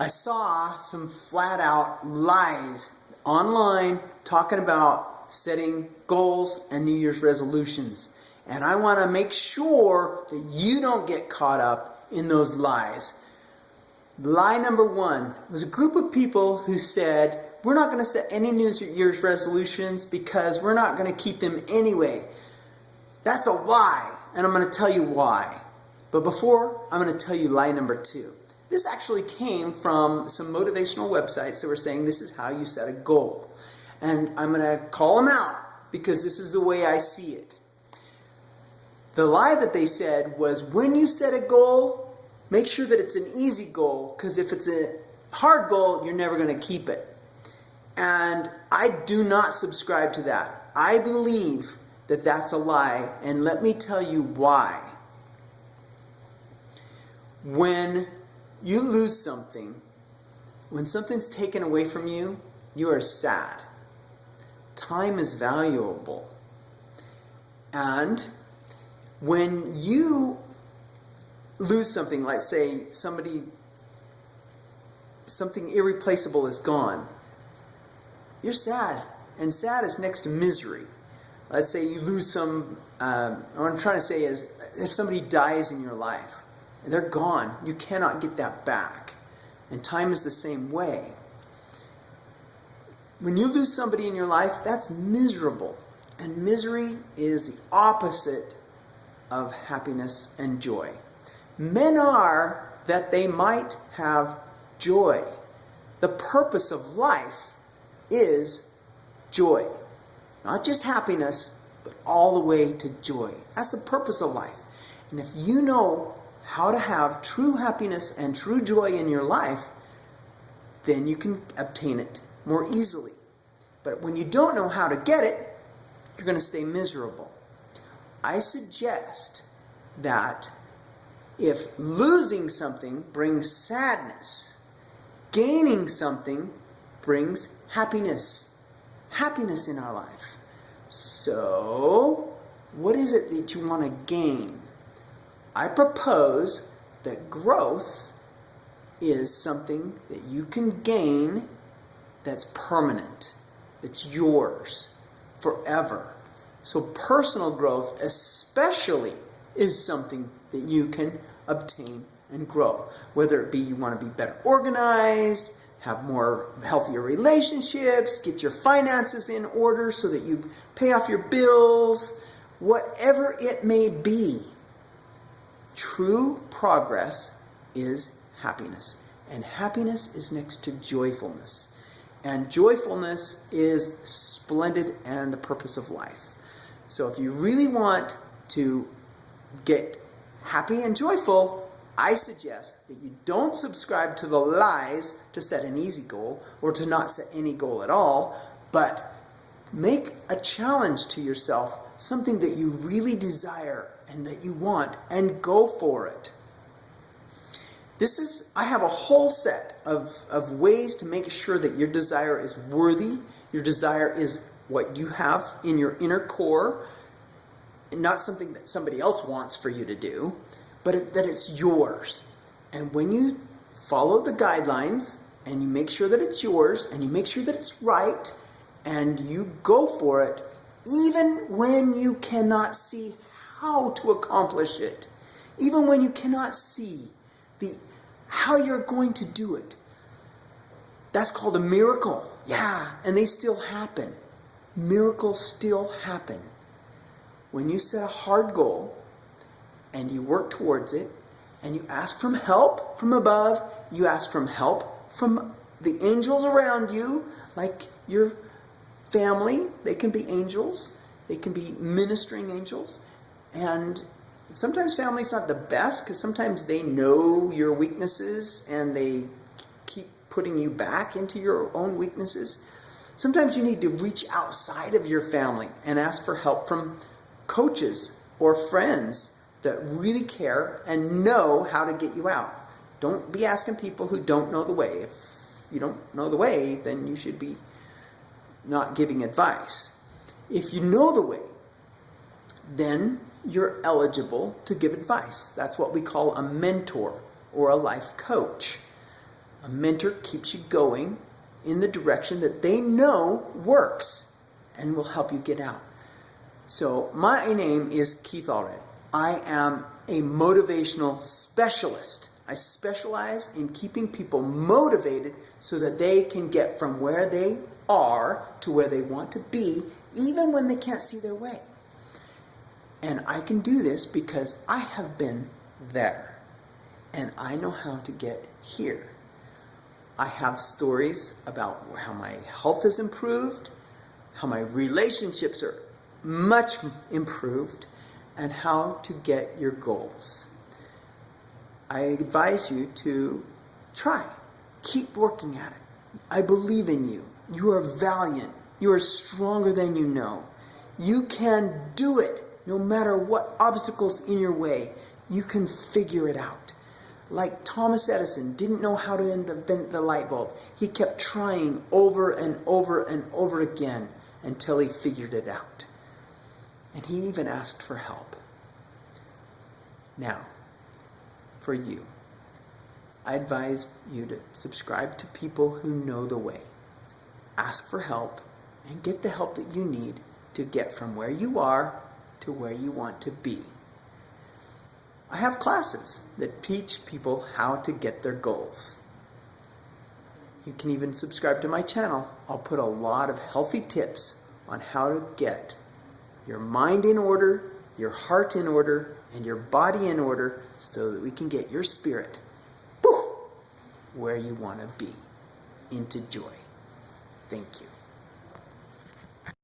I saw some flat out lies online talking about setting goals and New Year's resolutions. And I want to make sure that you don't get caught up in those lies. Lie number one was a group of people who said, we're not going to set any New Year's resolutions because we're not going to keep them anyway. That's a lie, and I'm going to tell you why. But before, I'm going to tell you lie number two. This actually came from some motivational websites that were saying this is how you set a goal. And I'm going to call them out because this is the way I see it. The lie that they said was when you set a goal, make sure that it's an easy goal because if it's a hard goal, you're never going to keep it. And I do not subscribe to that. I believe that that's a lie, and let me tell you why. When you lose something, when something's taken away from you, you are sad. Time is valuable. And when you lose something, like say somebody, something irreplaceable is gone, you're sad. And sad is next to misery. Let's say you lose some, um, what I'm trying to say is, if somebody dies in your life, they're gone. You cannot get that back. And time is the same way. When you lose somebody in your life, that's miserable. And misery is the opposite of happiness and joy. Men are that they might have joy. The purpose of life is joy. Not just happiness, but all the way to joy. That's the purpose of life. And if you know how to have true happiness and true joy in your life, then you can obtain it more easily. But when you don't know how to get it, you're going to stay miserable. I suggest that if losing something brings sadness, gaining something brings happiness. Happiness in our life. So, what is it that you want to gain? I propose that growth is something that you can gain that's permanent, that's yours forever. So personal growth especially is something that you can obtain and grow. Whether it be you want to be better organized, have more healthier relationships, get your finances in order so that you pay off your bills, whatever it may be. True progress is happiness. And happiness is next to joyfulness. And joyfulness is splendid and the purpose of life. So if you really want to get happy and joyful, I suggest that you don't subscribe to the lies to set an easy goal or to not set any goal at all, but make a challenge to yourself, something that you really desire and that you want, and go for it. This is, I have a whole set of, of ways to make sure that your desire is worthy, your desire is what you have in your inner core, not something that somebody else wants for you to do but it, that it's yours. And when you follow the guidelines and you make sure that it's yours and you make sure that it's right and you go for it, even when you cannot see how to accomplish it, even when you cannot see the how you're going to do it. That's called a miracle. Yeah, ah, and they still happen. Miracles still happen. When you set a hard goal and you work towards it and you ask from help from above, you ask from help from the angels around you, like your family, they can be angels, they can be ministering angels, and sometimes family's not the best because sometimes they know your weaknesses and they keep putting you back into your own weaknesses. Sometimes you need to reach outside of your family and ask for help from coaches or friends that really care and know how to get you out. Don't be asking people who don't know the way. If you don't know the way, then you should be not giving advice. If you know the way, then you're eligible to give advice. That's what we call a mentor or a life coach. A mentor keeps you going in the direction that they know works and will help you get out. So, my name is Keith Allred. I am a motivational specialist. I specialize in keeping people motivated so that they can get from where they are to where they want to be, even when they can't see their way. And I can do this because I have been there and I know how to get here. I have stories about how my health has improved, how my relationships are much improved, and how to get your goals. I advise you to try. Keep working at it. I believe in you. You are valiant. You are stronger than you know. You can do it no matter what obstacles in your way. You can figure it out. Like Thomas Edison didn't know how to invent the light bulb. He kept trying over and over and over again until he figured it out. And he even asked for help. Now, for you, I advise you to subscribe to people who know the way. Ask for help and get the help that you need to get from where you are to where you want to be. I have classes that teach people how to get their goals. You can even subscribe to my channel. I'll put a lot of healthy tips on how to get your mind in order, your heart in order, and your body in order so that we can get your spirit where you want to be into joy. Thank you.